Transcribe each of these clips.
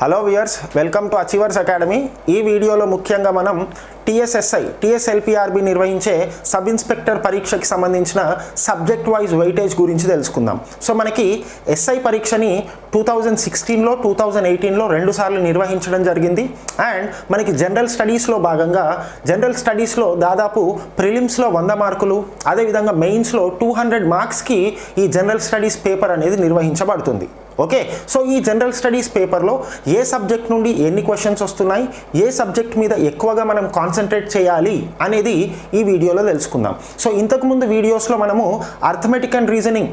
Hello viewers welcome to achievers academy. ఈ వీడియోలో ముఖ్యంగా మనం టీఎస్ఎస్ఐ టీఎస్ఎల్పిఆర్బి నిర్వహించే సబ్ ఇన్స్పెక్టర్ పరీక్షకి సంబంధించిన సబ్జెక్ట్ వైజ్ వెయిటేజ్ గురించి తెలుసుకుందాం. సో మనకి ఎస్ఐ పరీక్షని టూ థౌజండ్ సిక్స్టీన్లో టూ థౌజండ్ ఎయిటీన్లో రెండు సార్లు నిర్వహించడం జరిగింది. అండ్ మనకి జనరల్ స్టడీస్లో భాగంగా జనరల్ స్టడీస్లో దాదాపు ప్రిలిమ్స్లో వంద మార్కులు అదేవిధంగా మెయిన్స్లో టూ హండ్రెడ్ మార్క్స్కి ఈ జనరల్ స్టడీస్ పేపర్ అనేది నిర్వహించబడుతుంది. ఓకే సో ఈ జనరల్ స్టడీస్ పేపర్లో ఏ సబ్జెక్ట్ నుండి ఎన్ని క్వశ్చన్స్ వస్తున్నాయి ఏ సబ్జెక్ట్ మీద ఎక్కువగా మనం కాన్సన్ట్రేట్ చేయాలి అనేది ఈ వీడియోలో తెలుసుకుందాం. సో ఇంతకుముందు వీడియోస్లో మనము అర్థమెటిక్ అండ్ రీజనింగ్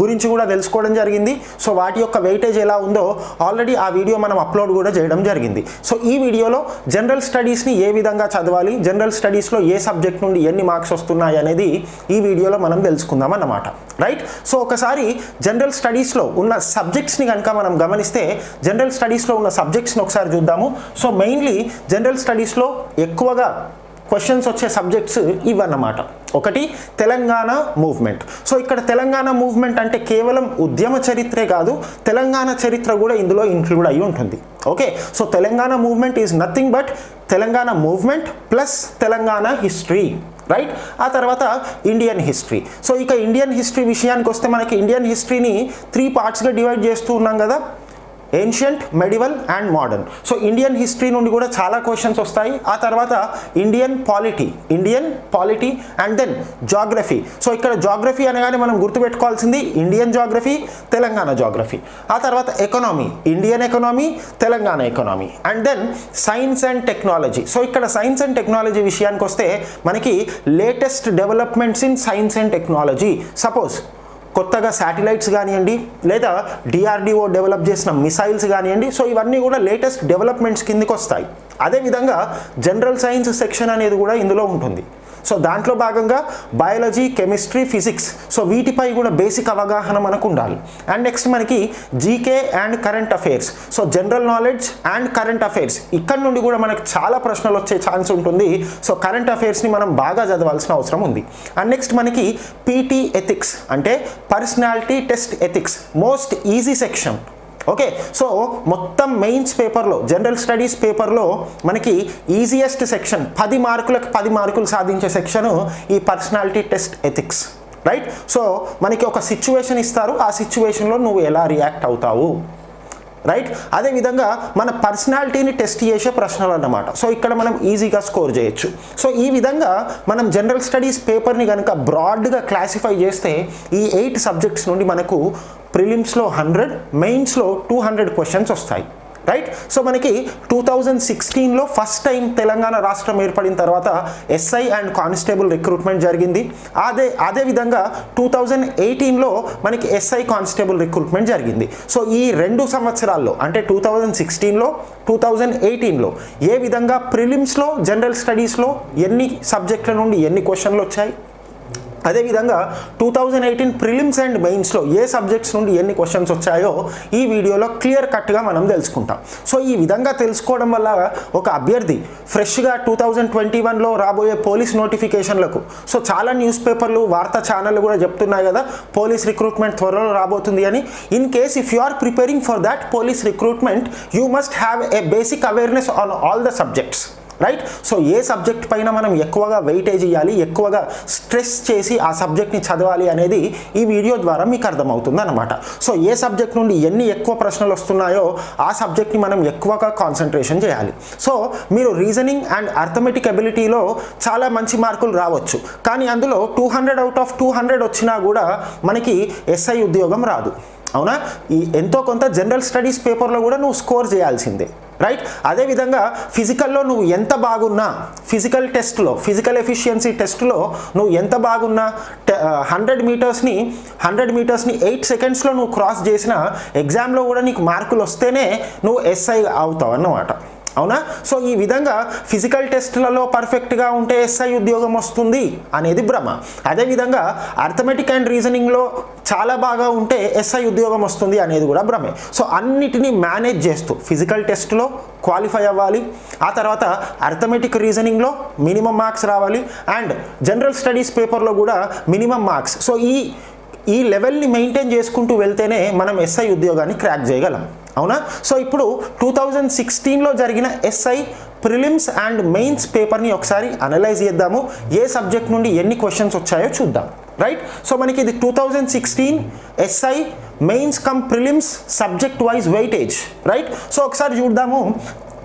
గురించి కూడా తెలుసుకోవడం జరిగింది. సో వాటి యొక్క వెయిటేజ్ ఎలా ఉందో ఆల్రెడీ ఆ వీడియో మనం అప్లోడ్ కూడా చేయడం జరిగింది. సో ఈ వీడియోలో జనరల్ స్టడీస్ని ఏ విధంగా చదవాలి? జనరల్ స్టడీస్లో ఏ సబ్జెక్ట్ నుండి ఎన్ని మార్క్స్ వస్తున్నాయి అనేది ఈ వీడియోలో మనం తెలుసుకుందాం అన్నమాట. రైట్ సో ఒకసారి జనరల్ స్టడీస్లో ఉన్న సబ్జెక్ట్స్ని కనుక మనం గమనిస్తే జనరల్ స్టడీస్లో ఉన్న సబ్జెక్ట్స్ని ఒకసారి చూద్దాము. సో మెయిన్లీ జనరల్ స్టడీస్లో ఎక్కువగా క్వశ్చన్స్ వచ్చే సబ్జెక్ట్స్ ఇవన్నమాట. ఒకటి తెలంగాణ మూవ్మెంట్. సో ఇక్కడ తెలంగాణ మూవ్మెంట్ అంటే కేవలం ఉద్యమ చరిత్రే కాదు తెలంగాణ చరిత్ర కూడా ఇందులో ఇంక్లూడ్ అయి ఉంటుంది. Okay? So Telangana movement is nothing but Telangana movement plus Telangana history. Right? ఆ తర్వాత ఇండియన్ హిస్టరీ. సో ఇక ఇండియన్ హిస్టరీ విషయానికి వస్తే మనకి ఇండియన్ హిస్టరీని త్రీ పార్ట్స్గా డివైడ్ చేస్తూ ఉన్నాం కదా. Ancient medieval and modern so Indian history నుండి కూడా చాలా క్వశ్చన్స్ వస్తాయి. ఆ తర్వాత Indian polity Indian polity and then geography so ఇక్కడ జాగ్రఫీ అనగానే మనం గుర్తుపెట్టుకోవాల్సింది ఇండియన్ జాగ్రఫీ తెలంగాణ జాగ్రఫీ ఆ తర్వాత economy Indian economy Telangana economy and then science and technology so ఇక్కడ సైన్స్ అండ్ టెక్నాలజీ విషయానికి వస్తే మనకి latest developments in science and technology suppose కొత్తగా శాటిలైట్స్ కానివ్వండి లేదా డిఆర్డిఓ డెవలప్ చేసిన మిసైల్స్ కానివ్వండి సో ఇవన్నీ కూడా లేటెస్ట్ డెవలప్మెంట్స్ కిందకి వస్తాయి అదేవిధంగా జనరల్ సైన్స్ సెక్షన్ అనేది కూడా ఇందులో ఉంటుంది. సో దాంట్లో భాగంగా బయాలజీ కెమిస్ట్రీ ఫిజిక్స్. సో వీటిపై కూడా బేసిక్ అవగాహన మనకు ఉండాలి. అండ్ నెక్స్ట్ మనకి GK and current affairs. So general knowledge and current affairs. ఇక్కడ నుండి కూడా మనకు చాలా ప్రశ్నలు వచ్చే ఛాన్స్ ఉంటుంది. సో కరెంట్ అఫైర్స్ని మనం బాగా చదవాల్సిన అవసరం ఉంది. అండ్ నెక్స్ట్ మనకి పీటీ ఎథిక్స్. అంటే personality test ethics. Most easy section. Okay so మొత్తం మెయిన్స్ పేపర్లో జనరల్ స్టడీస్ పేపర్లో మనకి ఈజియెస్ట్ సెక్షన్ పది మార్కులకు పది మార్కులు సాధించే సెక్షను ఈ personality test ethics right? So మనకి ఒక సిచ్యువేషన్ ఇస్తారు ఆ సిచ్యువేషన్లో నువ్వు ఎలా రియాక్ట్ అవుతావు? రైట్ అదేవిధంగా మన పర్సనాలిటీని టెస్ట్ చేసే ప్రశ్నలు అన్నమాట. సో ఇక్కడ మనం ఈజీగా స్కోర్ చేయొచ్చు. సో ఈ విధంగా మనం జనరల్ స్టడీస్ పేపర్ని కనుక బ్రాడ్గా క్లాసిఫై చేస్తే ఈ ఎయిట్ సబ్జెక్ట్స్ నుండి మనకు ప్రిలిమ్స్లో హండ్రెడ్ మెయిన్స్లో టూ హండ్రెడ్ క్వశ్చన్స్ వస్తాయి. రైట్ సో మనకి టూ థౌజండ్ సిక్స్టీన్లో ఫస్ట్ టైం తెలంగాణ రాష్ట్రం ఏర్పడిన తర్వాత ఎస్ఐ అండ్ కానిస్టేబుల్ రిక్రూట్మెంట్ జరిగింది. అదే అదేవిధంగా టూ థౌజండ్ ఎయిటీన్లో మనకి ఎస్ఐ కానిస్టేబుల్ రిక్రూట్మెంట్ జరిగింది. సో ఈ రెండు సంవత్సరాల్లో అంటే టూ థౌజండ్ సిక్స్టీన్లో టూ థౌజండ్ ఎయిటీన్లో ఏ విధంగా ప్రిలిమ్స్లో జనరల్ స్టడీస్లో ఎన్ని సబ్జెక్టుల నుండి ఎన్ని క్వశ్చన్లు వచ్చాయి? అదేవిధంగా two thousand eighteen prelims and మెయిన్స్లో ఏ సబ్జెక్ట్స్ నుండి ఎన్ని క్వశ్చన్స్ వచ్చాయో ఈ వీడియోలో క్లియర్ కట్గా మనం తెలుసుకుంటాం. సో ఈ విధంగా తెలుసుకోవడం వల్ల ఒక అభ్యర్థి ఫ్రెష్గా టూ థౌజండ్ ట్వంటీ వన్లో రాబోయే పోలీస్ నోటిఫికేషన్లకు సో చాలా న్యూస్ పేపర్లు వార్తా ఛానళ్ళు కూడా చెప్తున్నాయి కదా పోలీస్ రిక్రూట్మెంట్ త్వరలో రాబోతుంది అని. In case if you are preparing for that police recruitment you must have a basic awareness on all the subjects right so A subject పైన మనం ఎక్కువగా వెయిటేజ్ ఇవ్వాలి ఎక్కువగా స్ట్రెస్ చేసి ఆ సబ్జెక్ట్ని చదవాలి అనేది ఈ వీడియో ద్వారా మీకు అర్థమవుతుంది అనమాట సో ఏ సబ్జెక్ట్ నుండి ఎన్ని ఎక్కువ ప్రశ్నలు వస్తున్నాయో ఆ సబ్జెక్ట్ని మనం ఎక్కువగా కాన్సన్ట్రేషన్ చేయాలి. సో మీరు రీజనింగ్ అండ్ అర్థమెటిక్ అబిలిటీలో చాలా మంచి మార్కులు రావచ్చు. కానీ అందులో two hundred out of two hundred వచ్చినా కూడా మనకి ఎస్ఐ ఉద్యోగం రాదు. అవునా? ఈ ఎంతో కొంత జనరల్ స్టడీస్ పేపర్లో కూడా నువ్వు స్కోర్ చేయాల్సిందే. రైట్ అదేవిధంగా ఫిజికల్లో నువ్వు ఎంత బాగున్నా ఫిజికల్ టెస్ట్లో ఫిజికల్ ఎఫిషియన్సీ టెస్ట్లో నువ్వు ఎంత బాగున్నా హండ్రెడ్ మీటర్స్ని హండ్రెడ్ మీటర్స్ని ఎయిట్ సెకండ్స్లో నువ్వు క్రాస్ చేసిన ఎగ్జామ్లో కూడా నీకు మార్కులు వస్తేనే నువ్వు ఎస్ఐ అవుతావు అన్నమాట. అవునా? సో ఈ విధంగా ఫిజికల్ టెస్ట్లలో పర్ఫెక్ట్గా ఉంటే ఎస్ఐ ఉద్యోగం వస్తుంది అనేది భ్రమ. అదేవిధంగా అర్థమెటిక్ అండ్ రీజనింగ్లో చాలా బాగా ఉంటే ఎస్ఐ ఉద్యోగం వస్తుంది అనేది కూడా భ్రమే. సో అన్నిటినీ మేనేజ్ చేస్తూ ఫిజికల్ టెస్ట్లో క్వాలిఫై అవ్వాలి. ఆ తర్వాత అర్థమెటిక్ రీజనింగ్లో మినిమం మార్క్స్ రావాలి. అండ్ జనరల్ స్టడీస్ పేపర్లో కూడా మినిమం మార్క్స్. సో ఈ ఈ లెవెల్ని మెయింటైన్ చేసుకుంటూ వెళ్తేనే మనం ఎస్ఐ ఉద్యోగాన్ని క్రాక్ చేయగలం. అవునా? సో ఇప్పుడు టూ థౌజండ్ సిక్స్టీన్లో జరిగిన ఎస్ఐ ప్రిలిమ్స్ అండ్ మెయిన్స్ పేపర్ని ఒకసారి అనలైజ్ చేద్దాము. ఏ సబ్జెక్ట్ నుండి ఎన్ని క్వశ్చన్స్ వచ్చాయో చూద్దాం. రైట్? సో మనకి ఇది two thousand sixteen SI mains cum prelims subject wise weightage. Right? So ఒకసారి చూద్దాము.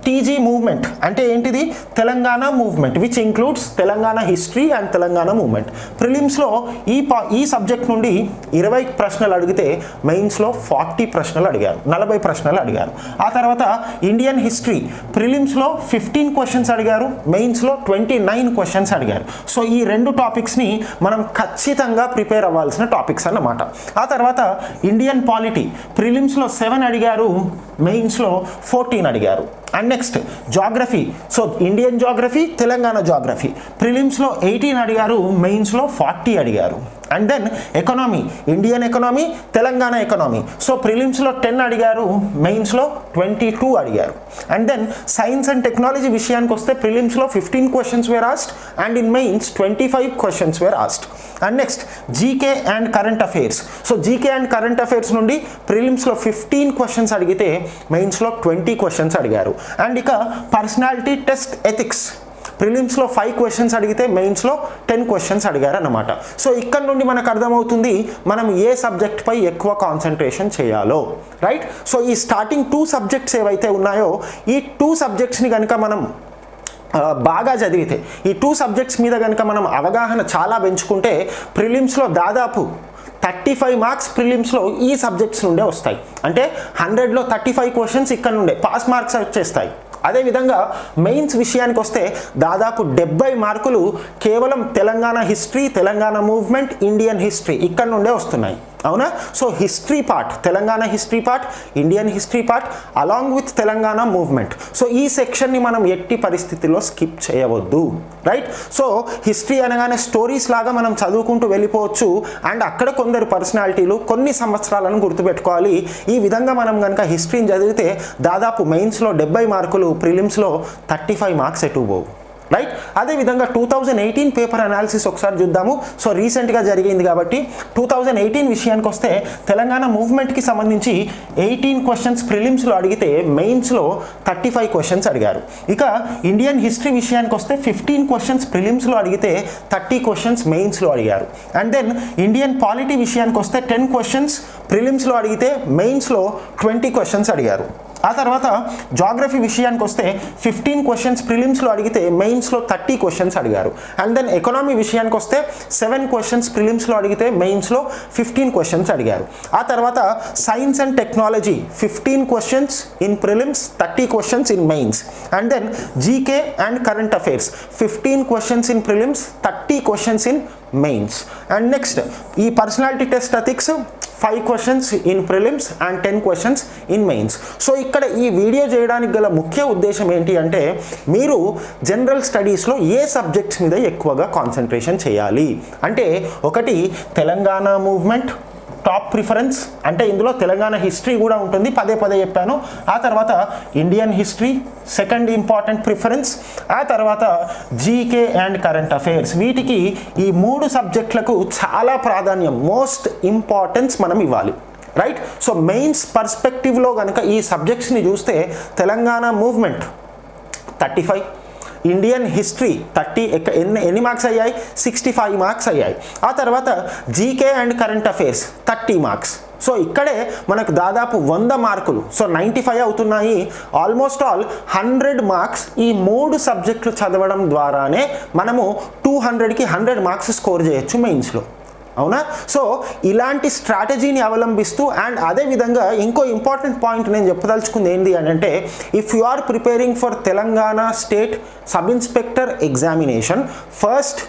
టీజీ మూవ్మెంట్ అంటే ఏంటిది? Telangana movement which includes Telangana history and Telangana movement ప్రిలిమ్స్లో ఈ పా ఈ సబ్జెక్ట్ నుండి ఇరవై ప్రశ్నలు అడిగితే మెయిన్స్లో ఫార్టీ ప్రశ్నలు అడిగారు నలభై ప్రశ్నలు అడిగారు. ఆ తర్వాత ఇండియన్ హిస్టరీ ప్రిలిమ్స్లో ఫిఫ్టీన్ క్వశ్చన్స్ అడిగారు మెయిన్స్లో ట్వంటీ నైన్ క్వశ్చన్స్ అడిగారు. సో ఈ రెండు టాపిక్స్ని మనం ఖచ్చితంగా ప్రిపేర్ అవ్వాల్సిన టాపిక్స్ అన్నమాట. ఆ తర్వాత ఇండియన్ పాలిటీ ప్రిలిమ్స్లో సెవెన్ అడిగారు మెయిన్స్లో ఫోర్టీన్ అడిగారు. And next geography so Indian geography Telangana geography ప్రిలిమ్స్లో eighteen అడిగారు మెయిన్స్లో ఫార్టీ అడిగారు. And then economy Indian economy Telangana economy so ప్రిలిమ్స్లో ten అడిగారు మెయిన్స్లో ట్వంటీ టూ అడిగారు. And then science and technology విషయానికి వస్తే ప్రిలిమ్స్లో fifteen questions were asked and in mains twenty five questions were asked and next GK and current affairs so GK and current affairs నుండి ప్రిలిమ్స్లో fifteen questions అడిగితే మెయిన్స్లో twenty questions అడిగారు. And ఇక personality test ethics ప్రిలిమ్స్లో five questions అడిగితే మెయిన్స్లో ten questions అడిగారనమాట so ఇక్కడ నుండి మనకు అర్థమవుతుంది మనం ఏ సబ్జెక్ట్పై ఎక్కువ కాన్సన్ట్రేషన్ చేయాలో. రైట్ సో ఈ స్టార్టింగ్ టూ సబ్జెక్ట్స్ ఏవైతే ఉన్నాయో ఈ టూ సబ్జెక్ట్స్ని కనుక మనం బాగా చదివితే ఈ టూ సబ్జెక్ట్స్ మీద కనుక మనం అవగాహన చాలా పెంచుకుంటే ప్రిలిమ్స్లో దాదాపు థర్టీ ఫైవ్ మార్క్స్ ప్రిలిమ్స్లో ఈ సబ్జెక్ట్స్ నుండే వస్తాయి. అంటే హండ్రెడ్లో థర్టీ ఫైవ్ క్వశ్చన్స్ ఇక్కడ నుండే పాస్ మార్క్స్ వచ్చేస్తాయి. అదేవిధంగా మెయిన్స్ విషయానికి వస్తే దాదాపు డెబ్బై మార్కులు కేవలం Telangana history Telangana movement Indian history ఇక్కడ నుండే వస్తున్నాయి. అవునా? So history part Telangana history part Indian history part along with Telangana movement so ఈ సెక్షన్ని మనం ఎట్టి పరిస్థితిలో స్కిప్ చేయవద్దు రైట్ సో హిస్టరీ అనగానే స్టోరీస్ లాగా మనం చదువుకుంటూ వెళ్ళిపోవచ్చు. అండ్ అక్కడ కొందరు పర్సనాలిటీలు కొన్ని సంవత్సరాలను గుర్తుపెట్టుకోవాలి. ఈ విధంగా మనం కనుక హిస్టరీని చదివితే దాదాపు మెయిన్స్లో డెబ్బై మార్కులు ప్రిలిమ్స్లో థర్టీ ఫైవ్ మార్క్స్ ఎటు పోవు. రైట్ అదేవిధంగా two thousand eighteen paper analysis ఒకసారి చూద్దాము. సో రీసెంట్గా జరిగింది కాబట్టి టూ థౌజండ్ ఎయిటీన్ విషయానికి వస్తే తెలంగాణ మూవ్మెంట్కి సంబంధించి ఎయిటీన్ క్వశ్చన్స్ ప్రిలిమ్స్లో అడిగితే మెయిన్స్లో థర్టీ ఫైవ్ క్వశ్చన్స్ అడిగారు. ఇక ఇండియన్ హిస్టరీ విషయానికి వస్తే ఫిఫ్టీన్ క్వశ్చన్స్ ప్రిలిమ్స్లో అడిగితే థర్టీ క్వశ్చన్స్ మెయిన్స్లో అడిగారు. అండ్ దెన్ ఇండియన్ పాలిటీ విషయానికి వస్తే టెన్ క్వశ్చన్స్ ప్రిలిమ్స్లో అడిగితే మెయిన్స్లో ట్వంటీ క్వశ్చన్స్ అడిగారు. ఆ తర్వాత జాగ్రఫీ విషయానికి వస్తే ఫిఫ్టీన్ క్వశ్చన్స్ ప్రిలిమ్స్లో అడిగితే మెయిన్స్లో థర్టీ క్వశ్చన్స్ అడిగారు. అండ్ దెన్ ఎకనామీ విషయానికి వస్తే సెవెన్ క్వశ్చన్స్ ప్రిలిమ్స్లో అడిగితే మెయిన్స్లో ఫిఫ్టీన్ క్వశ్చన్స్ అడిగారు. ఆ తర్వాత science and technology fifteen questions in prelims thirty questions in mains and then GK and current affairs fifteen questions in prelims thirty questions in mains and next ఈ personality test ethics five questions in prelims and ten questions in mains so ఇక్కడ ఈ video చేయడానికి గల ముఖ్య ఉద్దేశం ఏంటి అంటే మీరు జనరల్ స్టడీస్లో ఏ సబ్జెక్ట్స్ మీద ఎక్కువగా కాన్సన్ట్రేషన్ చేయాలి? అంటే ఒకటి తెలంగాణ మూవ్మెంట్ టాప్ ప్రిఫరెన్స్ అంటే ఇందులో తెలంగాణ హిస్టరీ కూడా ఉంటుంది. పదే పదే చెప్పాను. ఆ తర్వాత Indian history second important preference ఆ తర్వాత జీకే అండ్ కరెంట్ అఫైర్స్. వీటికి ఈ మూడు సబ్జెక్టులకు చాలా ప్రాధాన్యం మోస్ట్ ఇంపార్టెన్స్ మనం ఇవ్వాలి. రైట్? సో మెయిన్స్ పర్స్పెక్టివ్లో కనుక ఈ సబ్జెక్ట్స్ని చూస్తే Telangana movement thirty five Indian history thirty ఎన్ని ఎన్ని మార్క్స్ అయ్యాయి సిక్స్టీ ఫైవ్ మార్క్స్ అయ్యాయి ఆ తర్వాత GK and current affairs thirty marks so ఇక్కడే మనకు దాదాపు వంద మార్కులు సో నైంటీ ఫైవ్ అవుతున్నాయి ఆల్మోస్ట్ ఆల్ హండ్రెడ్ మార్క్స్ ఈ మూడు సబ్జెక్టులు చదవడం ద్వారానే మనము టూ హండ్రెడ్కి హండ్రెడ్ మార్క్స్ స్కోర్ చేయొచ్చు మెయిన్స్లో అవునా? సో ఇలాంటి స్ట్రాటజీని అవలంబిస్తూ అండ్ అదే విధంగా ఇంకో ఇంపార్టెంట్ పాయింట్ నేను చెప్పదలుచుకుంది ఏంటి అని అంటే if you are preparing for Telangana state sub inspector examination first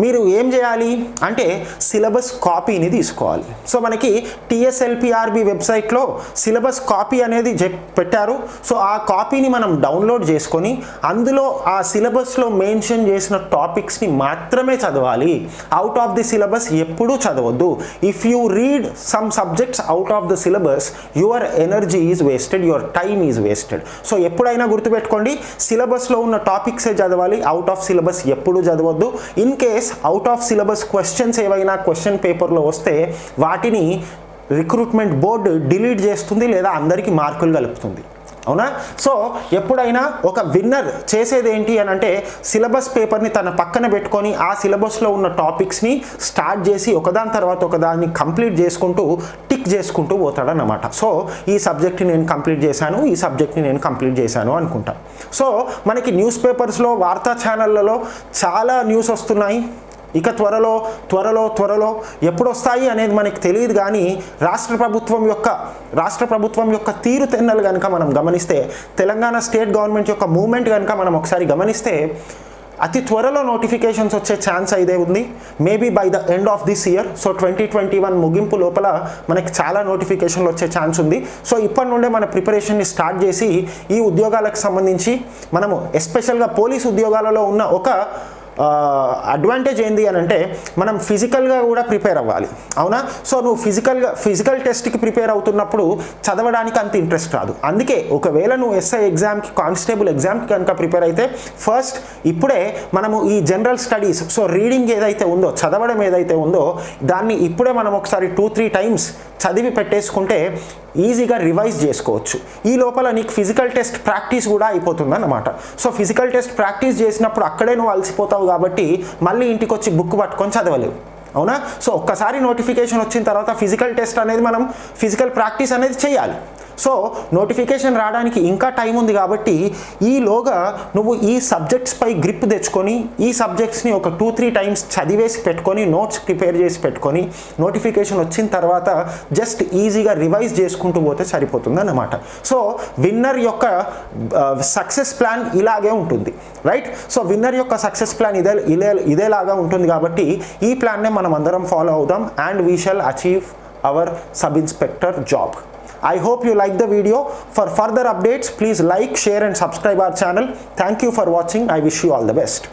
మీరు ఏం చేయాలి? అంటే సిలబస్ కాపీని తీసుకోవాలి. సో మనకి టిఎస్ఎల్పిఆర్బి వెబ్సైట్లో సిలబస్ కాపీ అనేది పెట్టారు. సో ఆ కాపీని మనం డౌన్లోడ్ చేసుకొని అందులో ఆ సిలబస్లో మెన్షన్ చేసిన టాపిక్స్ని మాత్రమే చదవాలి. అవుట్ ఆఫ్ ది సిలబస్ ఎప్పుడూ చదవద్దు. If you read some subjects out of the syllabus your energy is wasted your time is wasted. So ఎప్పుడైనా గుర్తుపెట్టుకోండి సిలబస్లో ఉన్న టాపిక్సే చదవాలి అవుట్ ఆఫ్ సిలబస్ ఎప్పుడు చదవద్దు. In case out of syllabus questions ఏవైనా question పేపర్లో వస్తే వాటిని రిక్రూట్మెంట్ బోర్డు డిలీట్ చేస్తుంది లేదా అందరికీ మార్కులు కలుపుతుంది. అవునా? సో ఎప్పుడైనా ఒక విన్నర్ చేసేది ఏంటి అని అంటే సిలబస్ పేపర్ని తన పక్కన పెట్టుకొని ఆ సిలబస్లో ఉన్న టాపిక్స్ని స్టార్ట్ చేసి ఒకదాని తర్వాత ఒకదాన్ని కంప్లీట్ చేసుకుంటూ టిక్ చేసుకుంటూ పోతాడనమాట సో ఈ సబ్జెక్ట్ని నేను కంప్లీట్ చేశాను ఈ సబ్జెక్ట్ని నేను కంప్లీట్ చేశాను అనుకుంటా. సో మనకి న్యూస్ పేపర్స్లో వార్తా ఛానళ్ళలో చాలా న్యూస్ వస్తున్నాయి. ఇక త్వరలో త్వరలో త్వరలో ఎప్పుడు వస్తాయి అనేది మనకి తెలియదు కానీ రాష్ట్ర ప్రభుత్వం యొక్క రాష్ట్ర ప్రభుత్వం యొక్క తీరు తెన్నలు కనుక మనం గమనిస్తే తెలంగాణ స్టేట్ గవర్నమెంట్ యొక్క మూమెంట్ కనుక మనం ఒకసారి గమనిస్తే అతి త్వరలో నోటిఫికేషన్స్ వచ్చే ఛాన్స్ అయితే ఉంది. Maybe by the end of this year so twenty twenty one ముగింపు లోపల మనకి చాలా నోటిఫికేషన్లు వచ్చే ఛాన్స్ ఉంది. సో ఇప్పటి నుండే మన ప్రిపరేషన్ని స్టార్ట్ చేసి ఈ ఉద్యోగాలకు సంబంధించి మనము ఎస్పెషల్గా పోలీస్ ఉద్యోగాలలో ఉన్న ఒక అడ్వాంటేజ్ ఏంది అని అంటే మనం ఫిజికల్గా కూడా ప్రిపేర్ అవ్వాలి. అవునా? సో నువ్వు ఫిజికల్గా ఫిజికల్ టెస్ట్కి ప్రిపేర్ అవుతున్నప్పుడు చదవడానికి అంత ఇంట్రెస్ట్ రాదు. అందుకే ఒకవేళ నువ్వు ఎస్ఐ ఎగ్జామ్కి కానిస్టేబుల్ ఎగ్జామ్కి కనుక ప్రిపేర్ అయితే ఫస్ట్ ఇప్పుడే మనము ఈ జనరల్ స్టడీస్ సో రీడింగ్ ఏదైతే ఉందో చదవడం ఏదైతే ఉందో దాన్ని ఇప్పుడే మనం ఒకసారి టూ త్రీ టైమ్స్ చదివి పెట్టేసుకుంటే ఈజీగా రివైజ్ చేసుకోవచ్చు. ఈ లోపల నీకు ఫిజికల్ టెస్ట్ ప్రాక్టీస్ కూడా అయిపోతుంది అన్నమాట సో ఫిజికల్ టెస్ట్ ప్రాక్టీస్ చేసినప్పుడు అక్కడే నువ్వు అలసిపోతావు కాబట్టి మళ్ళీ ఇంటికి వచ్చి బుక్ పట్టుకొని చదవలేవు. అవునా? సో ఒక్కసారి నోటిఫికేషన్ వచ్చిన తర్వాత ఫిజికల్ టెస్ట్ అనేది మనం ఫిజికల్ ప్రాక్టీస్ అనేది చేయాలి. సో నోటిఫికేషన్ రావడానికి ఇంకా టైం ఉంది కాబట్టి ఈలోగా నువ్వు ఈ సబ్జెక్ట్స్ పై గ్రిప్ తెచ్చుకొని ఈ సబ్జెక్ట్స్ని ఒక టూ త్రీ టైమ్స్ చదివేసి పెట్టుకొని నోట్స్ ప్రిపేర్ చేసి పెట్టుకొని నోటిఫికేషన్ వచ్చిన తర్వాత జస్ట్ ఈజీగా రివైజ్ చేసుకుంటూ పోతే సరిపోతుంది అన్నమాట. సో విన్నర్ యొక్క సక్సెస్ ప్లాన్ ఇలాగే ఉంటుంది. రైట్? సో విన్నర్ యొక్క సక్సెస్ ప్లాన్ ఇదే ఇదే ఇదేలాగా ఉంటుంది కాబట్టి ఈ ప్లాన్నే మనం అందరం ఫాలో అవుదాం and we shall achieve our sub inspector job. I hope you like the video. For further updates, please like, share and subscribe our channel. Thank you for watching. I wish you all the best.